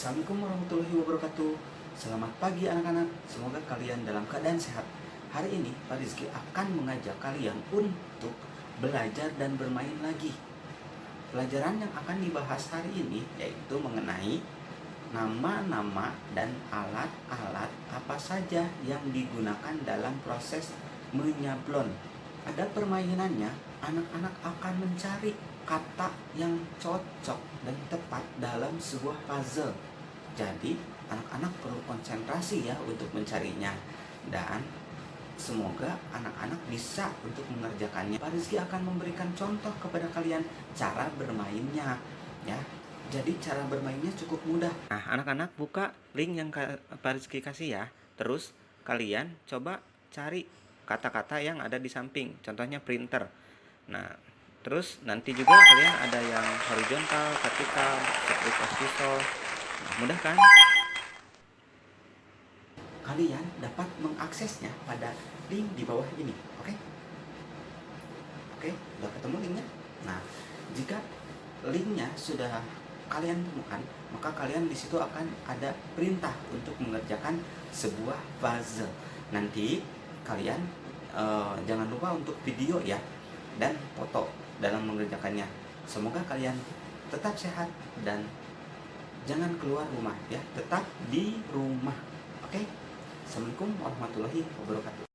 Assalamualaikum warahmatullahi wabarakatuh. Selamat pagi anak-anak. Semoga kalian dalam keadaan sehat. Hari ini Pak Rizky akan mengajak kalian untuk belajar dan bermain lagi. Pelajaran yang akan dibahas hari ini yaitu mengenai nama-nama dan alat-alat apa saja yang digunakan dalam proses menyablon. Ada permainannya, anak-anak akan mencari kata yang cocok dan tepat dalam sebuah puzzle. Jadi, anak-anak perlu konsentrasi ya untuk mencarinya. Dan semoga anak-anak bisa untuk mengerjakannya. Pak Rizky akan memberikan contoh kepada kalian cara bermainnya ya. Jadi cara bermainnya cukup mudah. Nah, anak-anak buka link yang Pak Rizky kasih ya. Terus kalian coba cari kata-kata yang ada di samping. Contohnya printer. Nah, Terus nanti juga kalian ada yang horizontal, vertikal, seperti postisol. Nah, mudah kan? Kalian dapat mengaksesnya pada link di bawah ini, oke? Oke, udah ketemu linknya? Nah, jika linknya sudah kalian temukan, maka kalian di situ akan ada perintah untuk mengerjakan sebuah puzzle. Nanti kalian uh, jangan lupa untuk video ya dan foto dalam mengerjakannya. Semoga kalian tetap sehat dan jangan keluar rumah ya, tetap di rumah. Oke? Assalamualaikum warahmatullahi wabarakatuh.